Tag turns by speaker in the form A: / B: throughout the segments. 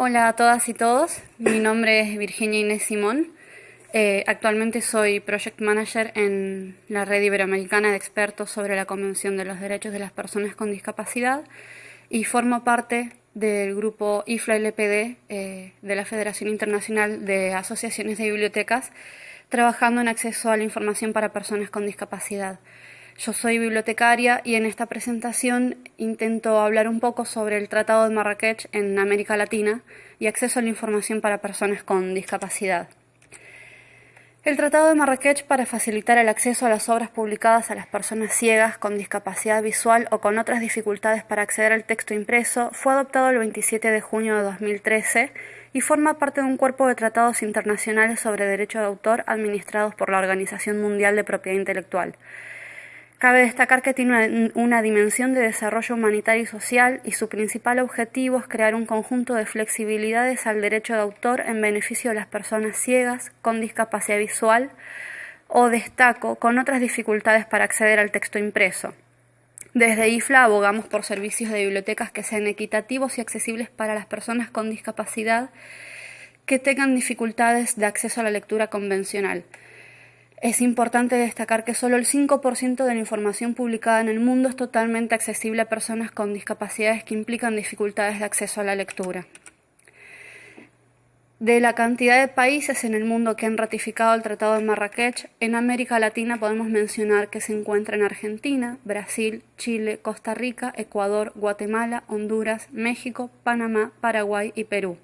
A: Hola a todas y todos, mi nombre es Virginia Inés Simón. Eh, actualmente soy Project Manager en la Red Iberoamericana de Expertos sobre la Convención de los Derechos de las Personas con Discapacidad y formo parte del grupo IFLA-LPD eh, de la Federación Internacional de Asociaciones de Bibliotecas, trabajando en acceso a la información para personas con discapacidad. Yo soy bibliotecaria y en esta presentación intento hablar un poco sobre el Tratado de Marrakech en América Latina y acceso a la información para personas con discapacidad. El Tratado de Marrakech para facilitar el acceso a las obras publicadas a las personas ciegas con discapacidad visual o con otras dificultades para acceder al texto impreso fue adoptado el 27 de junio de 2013 y forma parte de un cuerpo de tratados internacionales sobre derecho de autor administrados por la Organización Mundial de Propiedad Intelectual. Cabe destacar que tiene una, dimensión de desarrollo humanitario y social y su principal objetivo es crear un conjunto de flexibilidades al derecho de autor en beneficio de las personas ciegas, con discapacidad visual o destaco, con otras dificultades para acceder al texto impreso. Desde IFLA abogamos por servicios de bibliotecas que sean equitativos y accesibles para las personas con discapacidad que tengan dificultades de acceso a la lectura convencional. Es importante destacar que solo el 5% de la información publicada en el mundo es totalmente accesible a personas con discapacidades que implican dificultades de acceso a la lectura. De la cantidad de países en el mundo que han ratificado el Tratado de Marrakech, en América Latina podemos mencionar que se encuentran Argentina, Brasil, Chile, Costa Rica, Ecuador, Guatemala, Honduras, México, Panamá, Paraguay y Perú.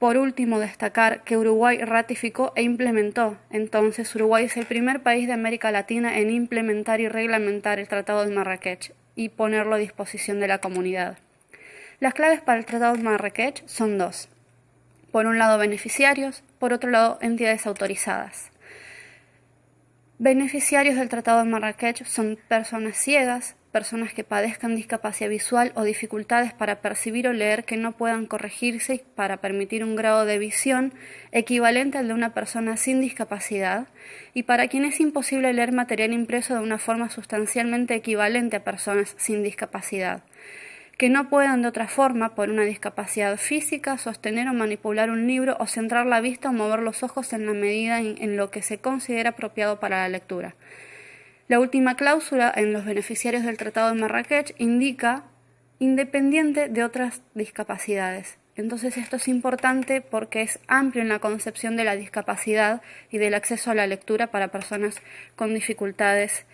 A: Por último, destacar que Uruguay ratificó e implementó. Entonces, Uruguay es el primer país de América Latina en implementar y reglamentar el Tratado de Marrakech y ponerlo a disposición de la comunidad. Las claves para el Tratado de Marrakech son dos. Por un lado, beneficiarios, por otro lado, entidades autorizadas. Beneficiarios del Tratado de Marrakech son personas ciegas, personas que padezcan discapacidad visual o dificultades para percibir o leer que no puedan corregirse para permitir un grado de visión equivalente al de una persona sin discapacidad y para quien es imposible leer material impreso de una forma sustancialmente equivalente a personas sin discapacidad que no puedan de otra forma, por una discapacidad física, sostener o manipular un libro o centrar la vista o mover los ojos en la medida en lo que se considera apropiado para la lectura. La última cláusula en los beneficiarios del Tratado de Marrakech indica independiente de otras discapacidades. Entonces esto es importante porque es amplio en la concepción de la discapacidad y del acceso a la lectura para personas con dificultades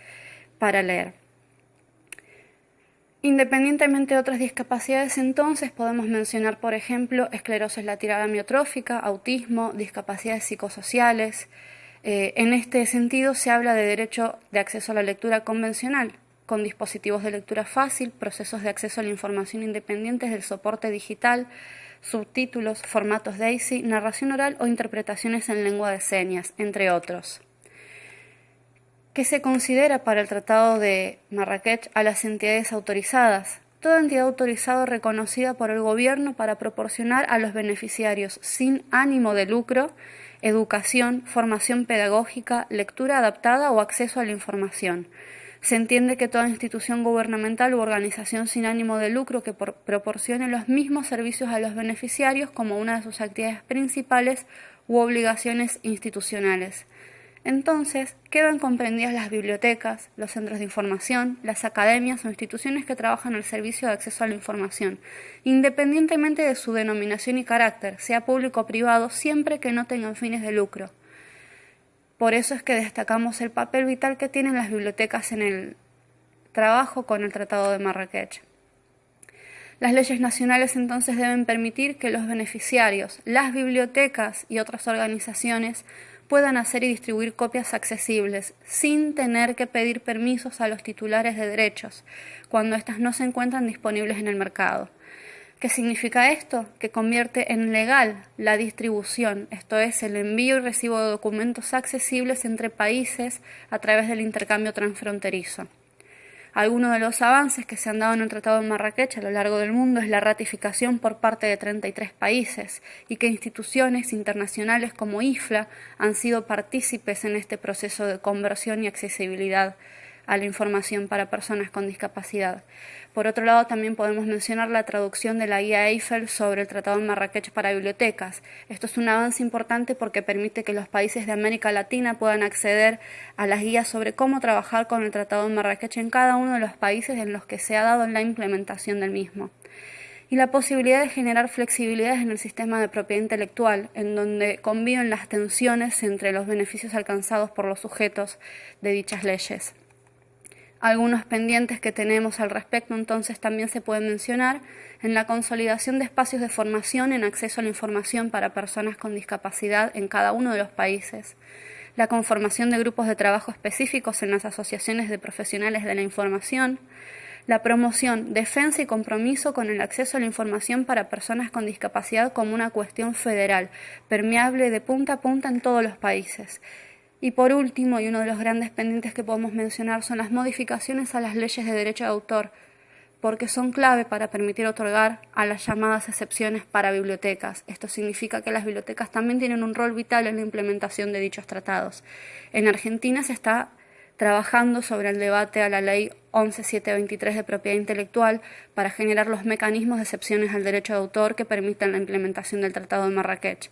A: para leer. Independientemente de otras discapacidades, entonces podemos mencionar, por ejemplo, esclerosis lateral amiotrófica, autismo, discapacidades psicosociales, eh, en este sentido, se habla de derecho de acceso a la lectura convencional, con dispositivos de lectura fácil, procesos de acceso a la información independientes del soporte digital, subtítulos, formatos DAISY, narración oral o interpretaciones en lengua de señas, entre otros. ¿Qué se considera para el Tratado de Marrakech a las entidades autorizadas? Toda entidad autorizada reconocida por el gobierno para proporcionar a los beneficiarios sin ánimo de lucro educación, formación pedagógica, lectura adaptada o acceso a la información. Se entiende que toda institución gubernamental u organización sin ánimo de lucro que proporcione los mismos servicios a los beneficiarios como una de sus actividades principales u obligaciones institucionales. Entonces, quedan comprendidas las bibliotecas, los centros de información, las academias o instituciones que trabajan al servicio de acceso a la información, independientemente de su denominación y carácter, sea público o privado, siempre que no tengan fines de lucro. Por eso es que destacamos el papel vital que tienen las bibliotecas en el trabajo con el Tratado de Marrakech. Las leyes nacionales entonces deben permitir que los beneficiarios, las bibliotecas y otras organizaciones puedan hacer y distribuir copias accesibles sin tener que pedir permisos a los titulares de derechos cuando éstas no se encuentran disponibles en el mercado. ¿Qué significa esto? Que convierte en legal la distribución, esto es, el envío y recibo de documentos accesibles entre países a través del intercambio transfronterizo. Algunos de los avances que se han dado en el Tratado de Marrakech a lo largo del mundo es la ratificación por parte de 33 países y que instituciones internacionales como IFLA han sido partícipes en este proceso de conversión y accesibilidad a la información para personas con discapacidad. Por otro lado, también podemos mencionar la traducción de la guía Eiffel sobre el Tratado de Marrakech para bibliotecas. Esto es un avance importante porque permite que los países de América Latina puedan acceder a las guías sobre cómo trabajar con el Tratado de Marrakech en cada uno de los países en los que se ha dado la implementación del mismo y la posibilidad de generar flexibilidades en el sistema de propiedad intelectual, en donde conviven las tensiones entre los beneficios alcanzados por los sujetos de dichas leyes. Algunos pendientes que tenemos al respecto entonces también se pueden mencionar. En la consolidación de espacios de formación en acceso a la información para personas con discapacidad en cada uno de los países, la conformación de grupos de trabajo específicos en las asociaciones de profesionales de la información, la promoción, defensa y compromiso con el acceso a la información para personas con discapacidad como una cuestión federal, permeable de punta a punta en todos los países. Y por último, y uno de los grandes pendientes que podemos mencionar, son las modificaciones a las leyes de derecho de autor, porque son clave para permitir otorgar a las llamadas excepciones para bibliotecas. Esto significa que las bibliotecas también tienen un rol vital en la implementación de dichos tratados. En Argentina se está trabajando sobre el debate a la Ley 11723 de propiedad intelectual para generar los mecanismos de excepciones al derecho de autor que permitan la implementación del Tratado de Marrakech.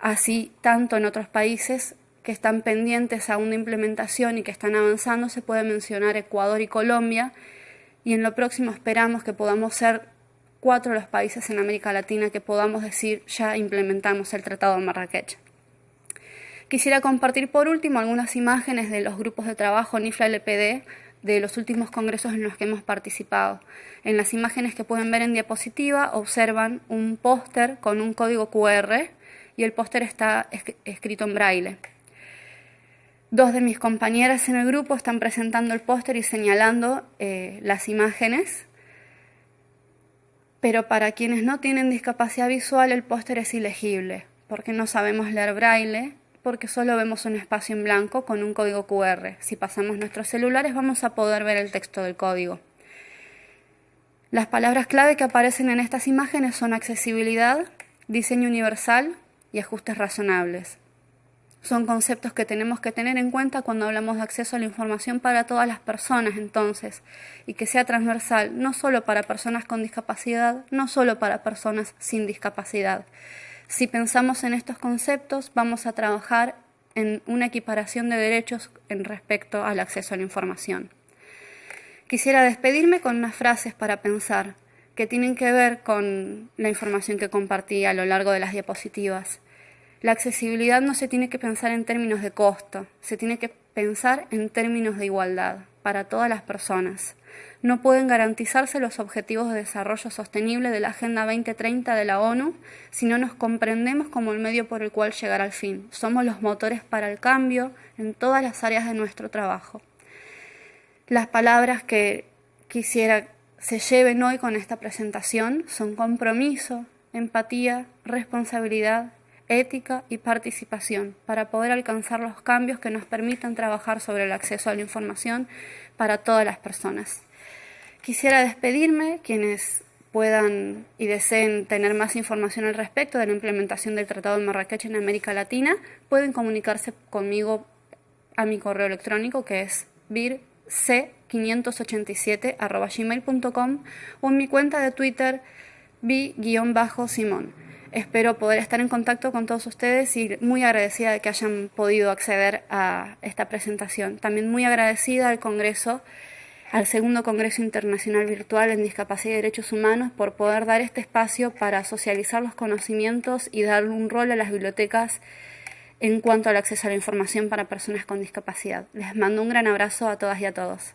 A: Así, tanto en otros países que están pendientes aún de implementación y que están avanzando, se puede mencionar Ecuador y Colombia, y en lo próximo esperamos que podamos ser cuatro de los países en América Latina que podamos decir ya implementamos el Tratado de Marrakech. Quisiera compartir por último algunas imágenes de los grupos de trabajo NIFLA-LPD de los últimos congresos en los que hemos participado. En las imágenes que pueden ver en diapositiva observan un póster con un código QR y el póster está escrito en braille. Dos de mis compañeras en el grupo están presentando el póster y señalando eh, las imágenes, pero para quienes no tienen discapacidad visual el póster es ilegible porque no sabemos leer braille porque solo vemos un espacio en blanco con un código QR. Si pasamos nuestros celulares vamos a poder ver el texto del código. Las palabras clave que aparecen en estas imágenes son accesibilidad, diseño universal y ajustes razonables. Son conceptos que tenemos que tener en cuenta cuando hablamos de acceso a la información para todas las personas entonces, y que sea transversal, no solo para personas con discapacidad, no solo para personas sin discapacidad. Si pensamos en estos conceptos, vamos a trabajar en una equiparación de derechos en respecto al acceso a la información. Quisiera despedirme con unas frases para pensar que tienen que ver con la información que compartí a lo largo de las diapositivas. La accesibilidad no se tiene que pensar en términos de costo, se tiene que pensar en términos de igualdad para todas las personas no pueden garantizarse los objetivos de desarrollo sostenible de la Agenda 2030 de la ONU si no nos comprendemos como el medio por el cual llegar al fin. Somos los motores para el cambio en todas las áreas de nuestro trabajo. Las palabras que quisiera se lleven hoy con esta presentación son compromiso, empatía, responsabilidad, ética y participación para poder alcanzar los cambios que nos permitan trabajar sobre el acceso a la información para todas las personas. Quisiera despedirme, quienes puedan y deseen tener más información al respecto de la implementación del Tratado de Marrakech en América Latina, pueden comunicarse conmigo a mi correo electrónico que es birc587.gmail.com o en mi cuenta de Twitter bi-simón. Espero poder estar en contacto con todos ustedes y muy agradecida de que hayan podido acceder a esta presentación. También muy agradecida al Congreso al segundo Congreso Internacional Virtual en Discapacidad y Derechos Humanos por poder dar este espacio para socializar los conocimientos y dar un rol a las bibliotecas en cuanto al acceso a la información para personas con discapacidad. Les mando un gran abrazo a todas y a todos.